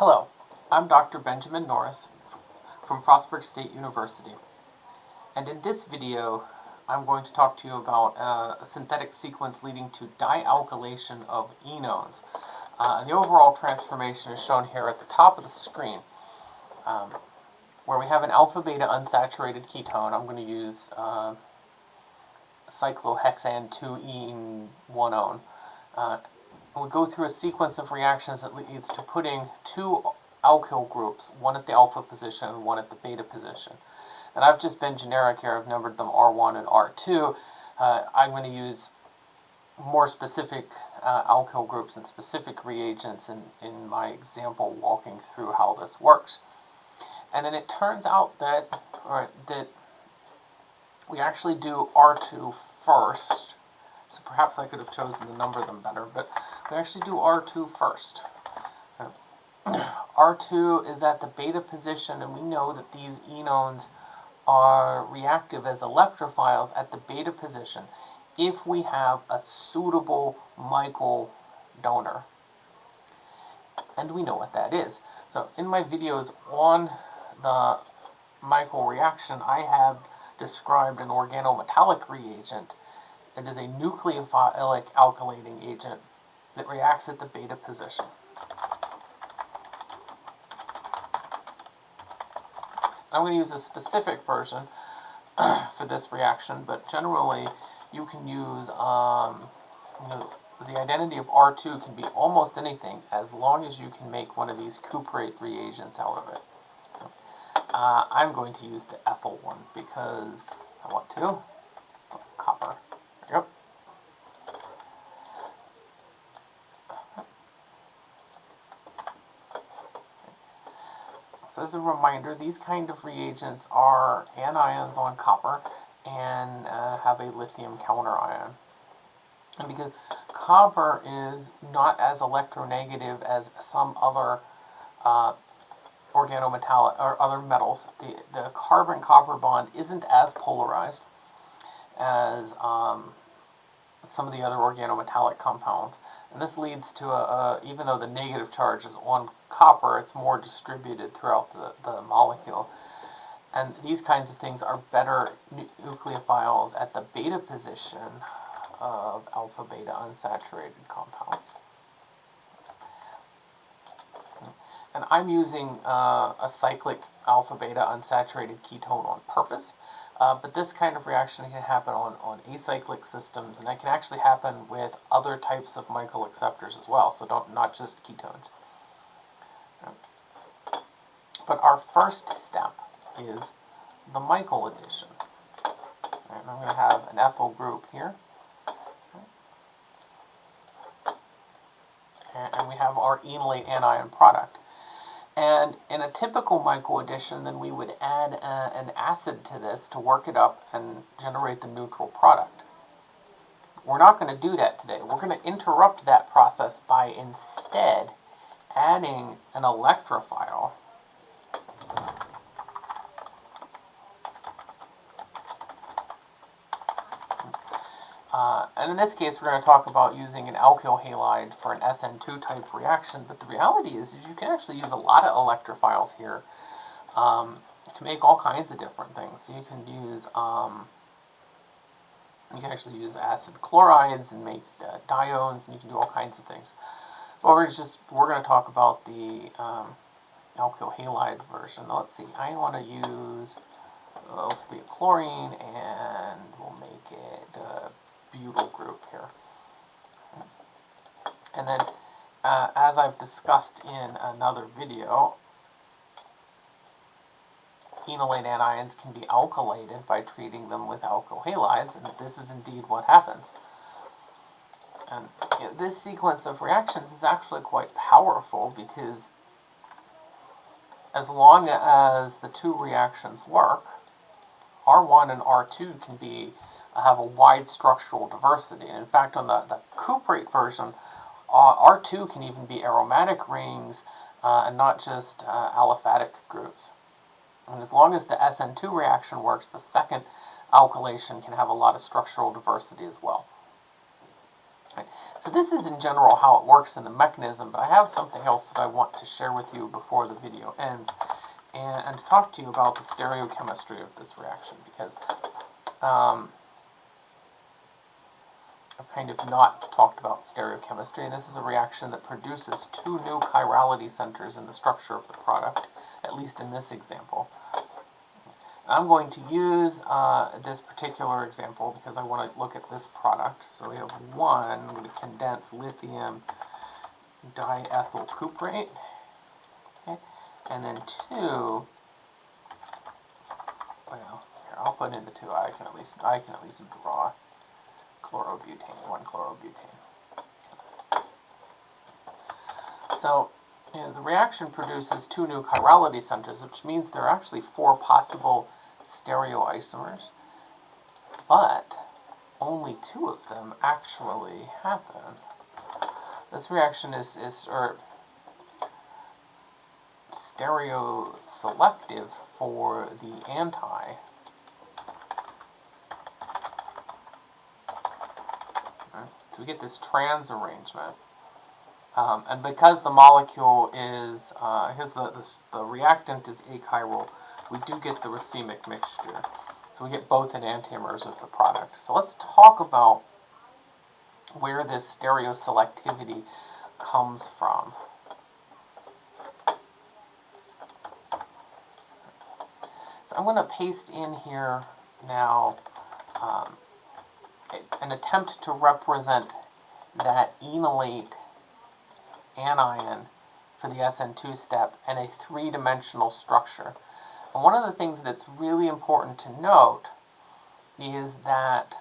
Hello, I'm Dr. Benjamin Norris from Frostburg State University. And in this video, I'm going to talk to you about uh, a synthetic sequence leading to dialkylation of enones. Uh, the overall transformation is shown here at the top of the screen. Um, where we have an alpha-beta unsaturated ketone, I'm going to use uh, cyclohexane 2-ene-1-one. We go through a sequence of reactions that leads to putting two alkyl groups, one at the alpha position and one at the beta position. And I've just been generic here, I've numbered them R1 and R2. Uh, I'm going to use more specific uh, alkyl groups and specific reagents in, in my example walking through how this works. And then it turns out that, right, that we actually do R2 first. So perhaps I could have chosen to number them better, but we actually do R2 first. Uh, R2 is at the beta position, and we know that these enones are reactive as electrophiles at the beta position if we have a suitable Michael donor. And we know what that is. So in my videos on the Michael reaction, I have described an organometallic reagent that is a nucleophilic alkylating agent that reacts at the beta position. I'm going to use a specific version for this reaction, but generally you can use, um, you know, the identity of R2 can be almost anything as long as you can make one of these cuprate reagents out of it. Uh, I'm going to use the ethyl one because I want to. Copper. Yep. So as a reminder, these kind of reagents are anions on copper and uh, have a lithium counterion. And because copper is not as electronegative as some other uh, organometallic or other metals, the, the carbon-copper bond isn't as polarized as um, some of the other organometallic compounds. And this leads to, a, a, even though the negative charge is on copper, it's more distributed throughout the, the molecule. And these kinds of things are better nucleophiles at the beta position of alpha-beta unsaturated compounds. And I'm using uh, a cyclic alpha-beta unsaturated ketone on purpose. Uh, but this kind of reaction can happen on, on acyclic systems, and it can actually happen with other types of Michael acceptors as well, so don't not just ketones. But our first step is the Michael addition. Right, I'm going to have an ethyl group here. And we have our enolate anion product. And in a typical Michael addition, then we would add uh, an acid to this to work it up and generate the neutral product. We're not going to do that today. We're going to interrupt that process by instead adding an electrophile Uh, and in this case, we're going to talk about using an alkyl halide for an SN2 type reaction, but the reality is, is you can actually use a lot of electrophiles here um, to make all kinds of different things. So you can use, um, you can actually use acid chlorides and make uh, diones, and you can do all kinds of things. But we're just, we're going to talk about the um, alkyl halide version. let's see, I want to use, uh, let's be a chlorine, and we'll make it uh, butyl group here. And then, uh, as I've discussed in another video, enolate anions can be alkylated by treating them with alkyl halides, and this is indeed what happens. And you know, this sequence of reactions is actually quite powerful because as long as the two reactions work, R1 and R2 can be have a wide structural diversity. And in fact, on the, the cuprate version, uh, R2 can even be aromatic rings uh, and not just uh, aliphatic groups. And as long as the SN2 reaction works, the second alkylation can have a lot of structural diversity as well. So this is in general how it works in the mechanism, but I have something else that I want to share with you before the video ends, and, and talk to you about the stereochemistry of this reaction, because um, I've kind of not talked about stereochemistry, and this is a reaction that produces two new chirality centers in the structure of the product, at least in this example. I'm going to use uh, this particular example because I want to look at this product. So we have one, I'm going to condense lithium diethyl cuprate. Okay. And then two, well, here, I'll put in the two. I can at least, I can at least draw chlorobutane, one chlorobutane. So, you know, the reaction produces two new chirality centers, which means there are actually four possible stereoisomers, but only two of them actually happen. This reaction is, is or stereo selective for the anti. So we get this trans arrangement. Um, and because the molecule is, uh, because the, the, the reactant is achiral, we do get the racemic mixture. So we get both enantiomers of the product. So let's talk about where this stereoselectivity comes from. So I'm going to paste in here now um, an attempt to represent that enolate anion for the SN2 step and a three-dimensional structure. And one of the things that's really important to note is that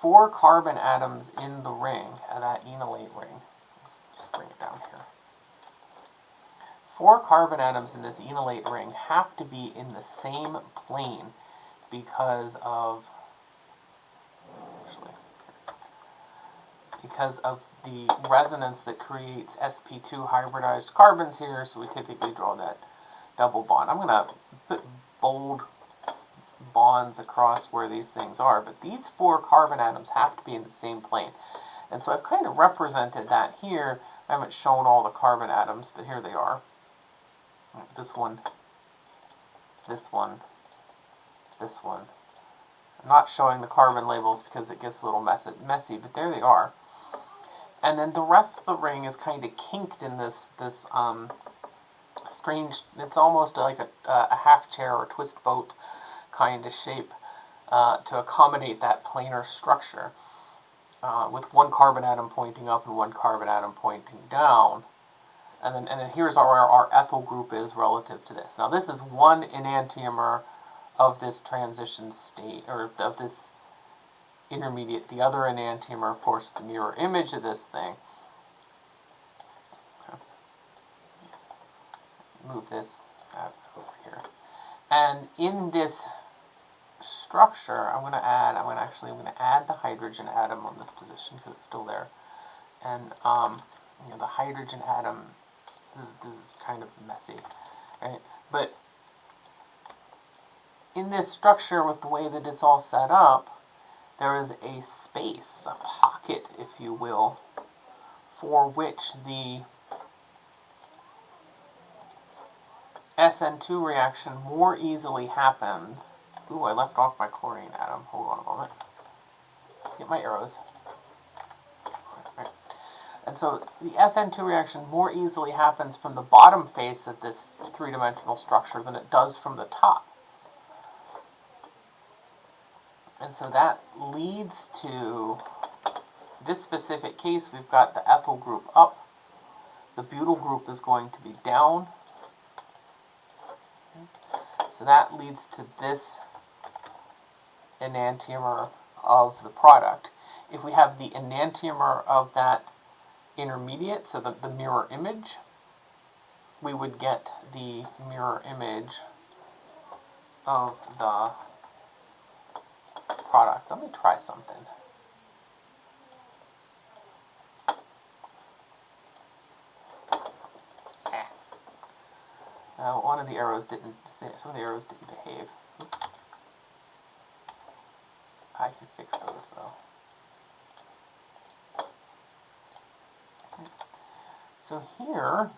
four carbon atoms in the ring, uh, that enolate ring, let's bring it down here. Four carbon atoms in this enolate ring have to be in the same plane because of because of the resonance that creates sp2 hybridized carbons here, so we typically draw that double bond. I'm going to put bold bonds across where these things are, but these four carbon atoms have to be in the same plane. And so I've kind of represented that here. I haven't shown all the carbon atoms, but here they are. This one, this one, this one. I'm not showing the carbon labels because it gets a little messy, but there they are. And then the rest of the ring is kind of kinked in this, this um, strange, it's almost like a, a half chair or twist boat kind of shape uh, to accommodate that planar structure. Uh, with one carbon atom pointing up and one carbon atom pointing down. And then, and then here's where our, our ethyl group is relative to this. Now this is one enantiomer of this transition state, or of this intermediate. The other enantiomer, of course, the mirror image of this thing. move this over here. And in this structure, I'm going to add, I'm going to actually, I'm going to add the hydrogen atom on this position because it's still there. And um, you know, the hydrogen atom, this is, this is kind of messy, right? But in this structure, with the way that it's all set up, there is a space, a pocket, if you will, for which the SN2 reaction more easily happens. Ooh, I left off my chlorine atom. Hold on a moment. Let's get my arrows. And so the SN2 reaction more easily happens from the bottom face of this three-dimensional structure than it does from the top. And so that leads to this specific case, we've got the ethyl group up, the butyl group is going to be down, so that leads to this enantiomer of the product. If we have the enantiomer of that intermediate, so the, the mirror image, we would get the mirror image of the product. Let me try something. Eh. Uh, one of the arrows didn't, some of the arrows didn't behave. Oops. I can fix those though. Okay. So here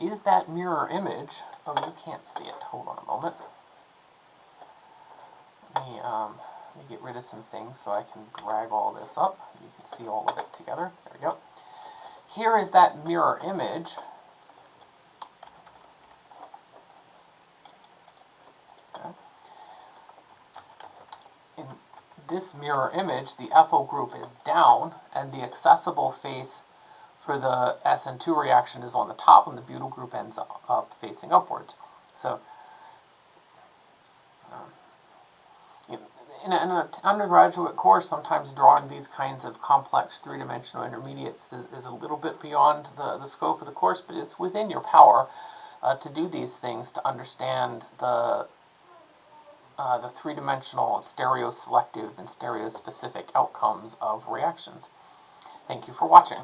is that mirror image. Oh, you can't see it. Hold on a moment. Let me, um, let me get rid of some things so I can drag all this up. You can see all of it together. There we go. Here is that mirror image. In this mirror image, the ethyl group is down, and the accessible face for the SN2 reaction is on the top, and the butyl group ends up, up facing upwards. So, um, in, an undergraduate course, sometimes drawing these kinds of complex three-dimensional intermediates is, is, a little bit beyond the, the scope of the course, but it's within your power uh, to do these things to understand the uh, the three-dimensional stereoselective and stereospecific outcomes of reactions. Thank you for watching.